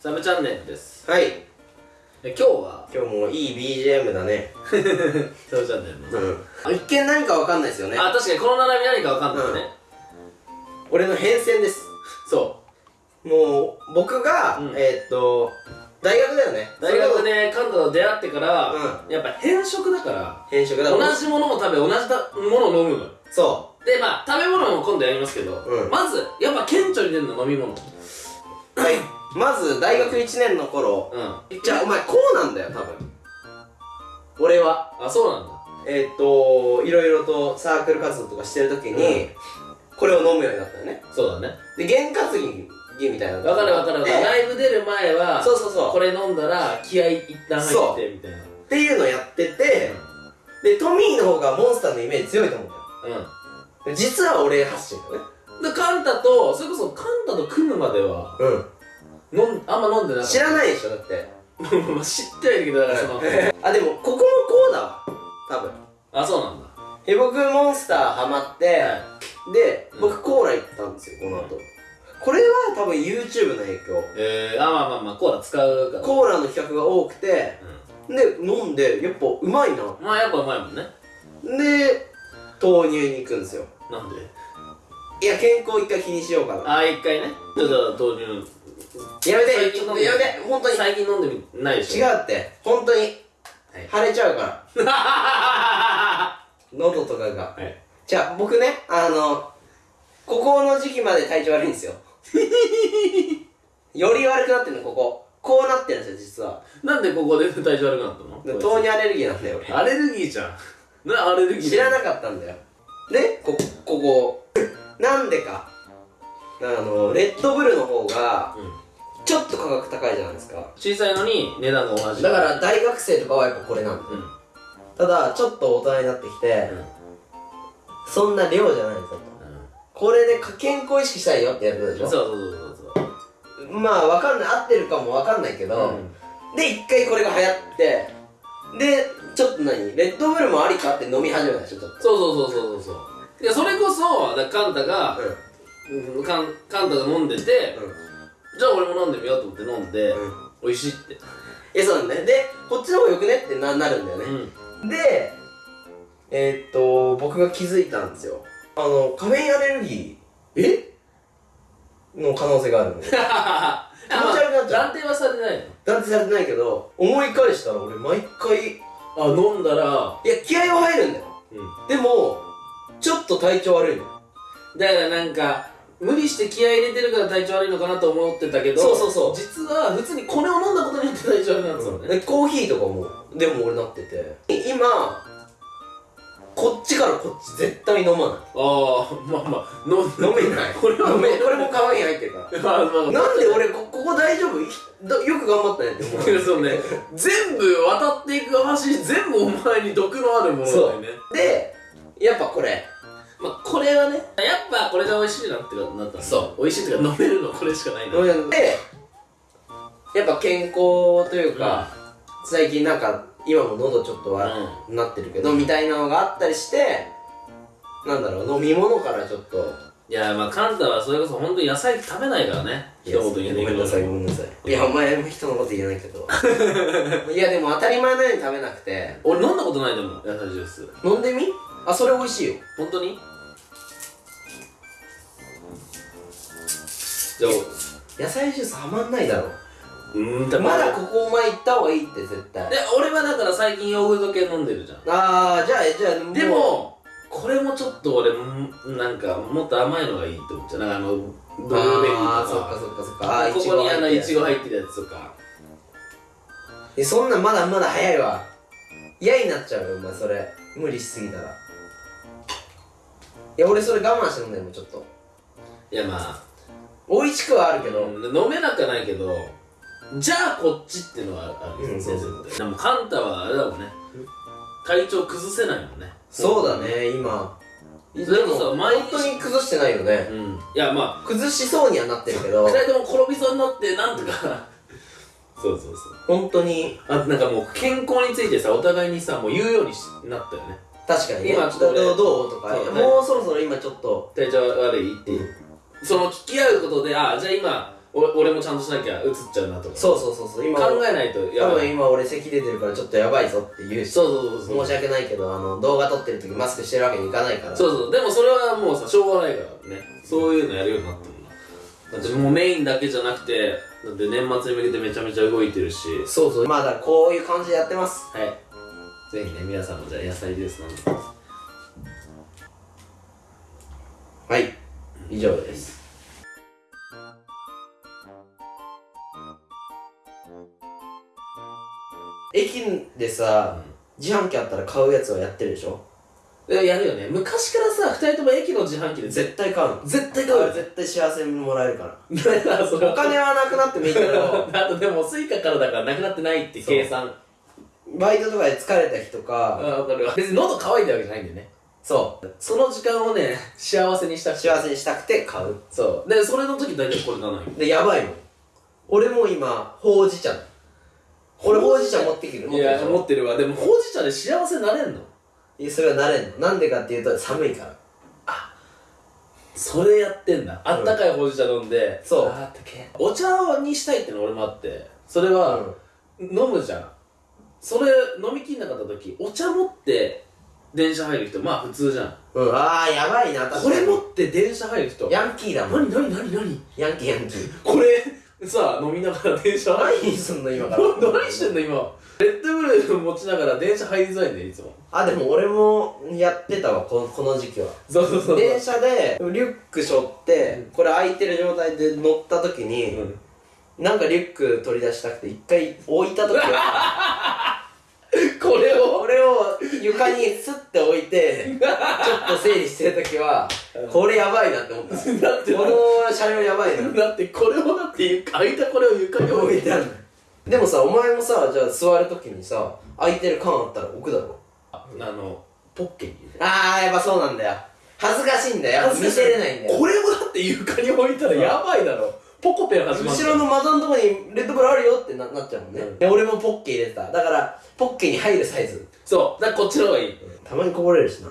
サブチャンネルです。はい。で今日は？今日もいい BGM だね。サブチャンネルの、うん。一見何かわかんないですよね。あ確かにこの並び何かわかんないね、俺の変遷です。そもう僕が、うん。えー、っと大学だよね。う大学でカンタと出会ってから、うやっぱ変色だから変色だ。同じものも食べ同じだものを飲むの。よそでまあ食べ物も今度やりますけど、うん。まずやっぱ顕著に出るの飲み物。うはいまず大学1年の頃うん。じゃあお前こうなんだよ多分。俺は。あそうなんだ。えー、っといろいろとサークル活動とかしてる時に、うん。これを飲むようになったよね。そうだね。で験担ぎみたいなのがわかるわかるわかる。でライブ出る前はそうそうそう。これ飲んだら気合い一旦入ってみたいな。っていうのをやってて、でトミーの方がモンスターのイメージ強いと思うんだよ。うん。で実は俺発信だね。でカンタとそれこそカンタと組むまではう飲んあんま飲んでなかった。知らないでしょだって。まあ知ってはいるけどだからその あでもここもこうだわ多分。あそうなんだ。え僕モンスターハマって、はい。でうん僕コーラ行ったんですよこの後。これは多分 YouTube の影響。えー、あまあまあまあコーラ使うから。コーラの企画が多くてうで飲んでやっぱうまいな。んまあやっぱうまいもんね。で豆乳に行くんですよ。なんで？いや健康一回気にしようかな。あ一回ね。ちょっと豆乳やめて。やめて。本当に。最近飲んでみないでしょ。違うって。本当に。はい。腫れちゃうから。は 喉とかが。い。じゃあ僕ねあのここの時期まで体調悪いんですよ。より悪くなってるのここ。こうなってるんですよ実は。なんでここで 体調悪くなったの？で豆乳アレルギーなんだよ俺。アレルギーじゃん。なアレルギーい知らなかったんだよ。でこここ。なんでか。あのレッドブルの方がうんちょっと価格高いじゃないですか。小さいのに値段が同じ。だから大学生とかはやっぱこれなんだ。ようん。ただちょっと大人になってきてうんそんな量じゃないぞと。これで健康意識したいよってやることでしょ？そうそうそうそうまあわかんない合ってるかもわかんないけど、うん。で一回これが流行ってでちょっと何？レッドブルもありかって飲み始めたでしょちょっと。そうそうそうそうそうそう。いやそれこそだカンタが、うん、カンカンタが飲んでて、じゃあ俺も飲んでみようと思って飲んで、うん。美味しいって。えそうなんだね。でこっちの方がよくねってななるんだよね、うん。でえー、っと僕が気づいたんですよ。あのカフェインアレルギえ？ーの可能性があるの 気持ち悪くなっちゃう。断定はされない断定されてないけど思い返したら俺毎回いのあ飲んだらや気合は入るんだよ。うん。でもちょっと体調悪いのだからなんか無理して気合い入れてるから体調悪いのかなと思ってたけどそうそうそう。実は普通にこれを飲んだことによって体調悪くなって。たのね、でコーヒーとかもでも俺なってて。今こっちからこっち絶対飲まない。ああまあまあ飲飲めない。これは飲めこれもカフェイン入ってるか。ら まあまあ。なんで俺こここ大丈夫？いだよく頑張ったねって思う。そうね。全部渡っていく橋全部お前に毒のあるものだよね。でやっぱこれまあこれはねやっぱこれが美味しいなってなったのそう。美味しいっていうか飲めるのこれしかないなでやっぱ健康というか、最近なんか今も喉ちょっと悪くなってるけど、みたいなのがあったりしてなんだろう飲み物からちょっと。いやまあカンタはそれこそ本当に野菜食べないからね。一言言えないけどごめんなさいごめんなさい。いやお前も人のこと言えないけどいやでも当たり前のように食べなくて。俺飲んだことないでも野菜ジュース。飲んでみ？あそれ美味しいよ。本当に？じゃあ野菜ジュースはまんないだろ。うーんまだここお前行った方がいいって絶対。で俺はだから最近ヨーグルト系飲んでるじゃん。ああじゃあじゃあでもこれもちょっと俺んなんかもっと甘いのがいいって思っちゃう。なんかあのブルーベリーとか。あーそっかそっかそっか。あーここにあのいちご入入ってるやつとか。えそんなんまだまだ早いわ。嫌になっちゃうよお前それ。無理しすぎたらいや俺それ我慢して飲んでるもんちょっと。いやまあ。美味しくはあるけど、うん飲めなくはないけどじゃあこっちっていうのはあるようん先生ってで。もカンタはあれだもんね。体調崩せないもんね。そうだね今。でもそ毎日本当に崩してないよね。うん。いやま崩しそうにはなってるけあど。2人とも転びそうになってなんとか。そうそうそう。本当に。あとなんかもう健康についてさお互いにさもう言うようにしなったよね確かにね。今ちょっと俺どうどうとか。ね。もうそろそろ今ちょっと体調悪いって。いう、その聞き合うことであじゃあ今俺俺もちゃんとしなきゃ映っちゃうなとか。そうそうそうそう。今考えないとや多ばい。分今俺咳出てるからちょっとやばいぞって言う。しそうそうそうそう。申し訳ないけどあの動画撮ってる時マスクしてるわけにいかないから。そうそう。でもそれはもうさしょうがないからね。そういうのやるようになったもん。なだってもうメインだけじゃなくてだって年末に向けてめちゃめちゃ動いてるし。そうそう。まあだからこういう感じでやってます。はいぜひね皆さんもじゃあ野菜ジュース飲んでくださはい。以上です。駅でさ、自販機あったら買うやつはやってるでしょ？やるよね。昔からさ2人とも駅の自販機で絶絶対買うの。絶対だから絶対幸せもらえるから。お金はなくなってもいいけど。あとでもスイカからだからなくなってないって計算バイトとかで疲れた日とか、あ分かるわ。別に喉乾いたわけじゃないんだよね。そその時間をね幸せにしたうくて。幸せにしたくて買う。そう。でそれの時大体これなのよ。でやばいもん。俺も今ほうじ茶。俺ほうじ茶持ってきる。いや持持っってるわ。でもほうじ茶で幸せになれんの？いやそれはなれんの。なんでかっていうと寒いから。それやってんだ。あったかいほうじ茶飲んで、そう。あったけえ。お茶にしたいっての俺もあって。それは、飲むじゃんそれ飲みきんなかった時お茶持って電車入る人まあ普通じゃん。うん、ああやばいな確こかに。れ持って電車入る人。ヤンキーだもん。何何何何？ヤンキーヤンキー。これさ飲みながら電車入る。何すんの今から。何してんの今？レッドブル持ちながら電車入りづらいんだよいつも。あでも俺もやってたわこのこの時期は。そうそうそう電車でリュック背負ってこれ開いてる状態で乗った時に、うんなんかリュック取り出したくて一回置いた時は これを？これを床にスッて置いてちょっと整理してる時はこれやばいなって思った。だってこの車両やばいな。だってこれをだって開いたこれを床に置いてある。でもさお前もさじゃあ座る。時にさ空いてる。缶あったら置くだろあのポッケにあーやっぱそうなんだよ恥ずかしいんだよ見せれないんだよこれをだって床に置いたらやばいだろポコペン始まる後ろの窓のとこにレッドブルあるよってななっちゃうもんね、うん。で俺もポッケ入れてた。だからポッケに入るサイズ。そう。だからこっちの方がいい。たまにこぼれるしな